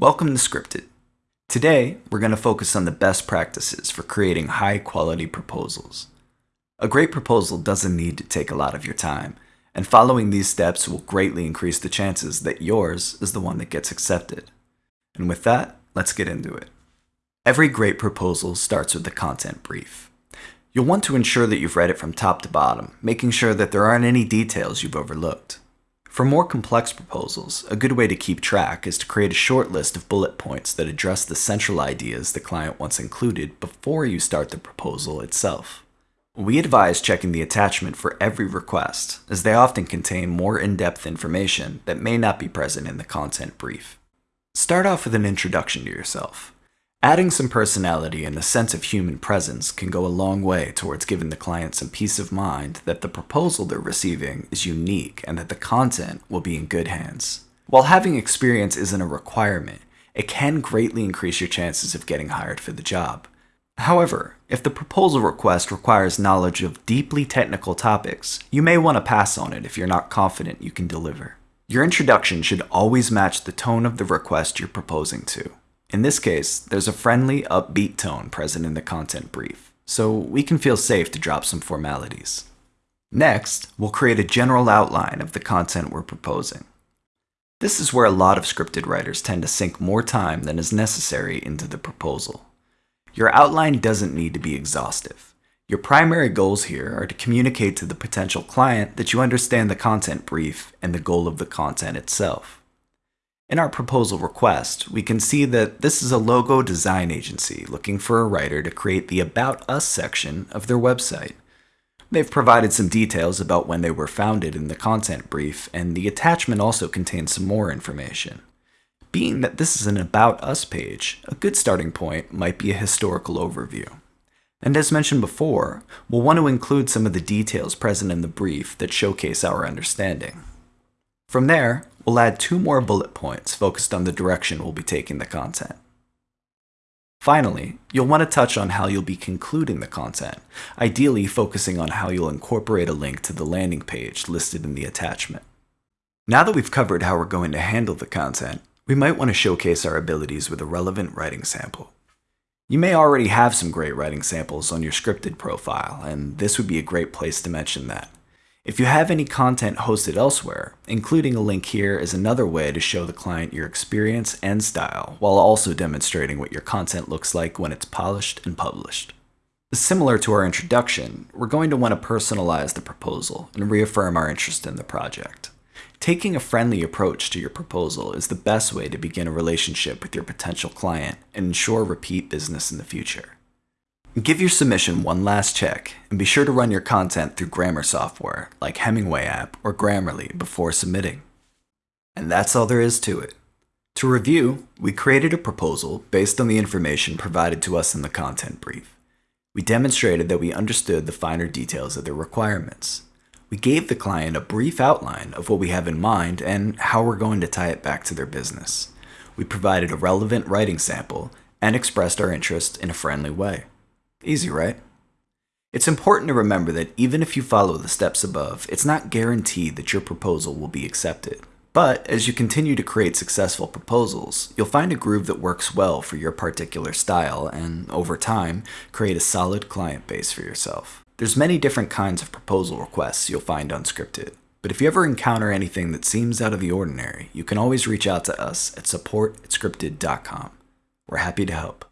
Welcome to Scripted. Today, we're going to focus on the best practices for creating high quality proposals. A great proposal doesn't need to take a lot of your time, and following these steps will greatly increase the chances that yours is the one that gets accepted. And with that, let's get into it. Every great proposal starts with the content brief. You'll want to ensure that you've read it from top to bottom, making sure that there aren't any details you've overlooked. For more complex proposals, a good way to keep track is to create a short list of bullet points that address the central ideas the client wants included before you start the proposal itself. We advise checking the attachment for every request, as they often contain more in-depth information that may not be present in the content brief. Start off with an introduction to yourself. Adding some personality and a sense of human presence can go a long way towards giving the client some peace of mind that the proposal they're receiving is unique and that the content will be in good hands. While having experience isn't a requirement, it can greatly increase your chances of getting hired for the job. However, if the proposal request requires knowledge of deeply technical topics, you may want to pass on it if you're not confident you can deliver. Your introduction should always match the tone of the request you're proposing to. In this case, there's a friendly, upbeat tone present in the content brief, so we can feel safe to drop some formalities. Next, we'll create a general outline of the content we're proposing. This is where a lot of scripted writers tend to sink more time than is necessary into the proposal. Your outline doesn't need to be exhaustive. Your primary goals here are to communicate to the potential client that you understand the content brief and the goal of the content itself. In our proposal request, we can see that this is a logo design agency looking for a writer to create the About Us section of their website. They've provided some details about when they were founded in the content brief, and the attachment also contains some more information. Being that this is an About Us page, a good starting point might be a historical overview. And as mentioned before, we'll want to include some of the details present in the brief that showcase our understanding. From there, we'll add two more bullet points focused on the direction we'll be taking the content. Finally, you'll want to touch on how you'll be concluding the content, ideally focusing on how you'll incorporate a link to the landing page listed in the attachment. Now that we've covered how we're going to handle the content, we might want to showcase our abilities with a relevant writing sample. You may already have some great writing samples on your scripted profile, and this would be a great place to mention that. If you have any content hosted elsewhere, including a link here is another way to show the client your experience and style, while also demonstrating what your content looks like when it's polished and published. Similar to our introduction, we're going to want to personalize the proposal and reaffirm our interest in the project. Taking a friendly approach to your proposal is the best way to begin a relationship with your potential client and ensure repeat business in the future. Give your submission one last check, and be sure to run your content through grammar software like Hemingway app or Grammarly before submitting. And that's all there is to it. To review, we created a proposal based on the information provided to us in the content brief. We demonstrated that we understood the finer details of their requirements. We gave the client a brief outline of what we have in mind and how we're going to tie it back to their business. We provided a relevant writing sample and expressed our interest in a friendly way. Easy, right? It's important to remember that even if you follow the steps above, it's not guaranteed that your proposal will be accepted. But as you continue to create successful proposals, you'll find a groove that works well for your particular style and, over time, create a solid client base for yourself. There's many different kinds of proposal requests you'll find on Scripted, but if you ever encounter anything that seems out of the ordinary, you can always reach out to us at support at scripted.com. We're happy to help.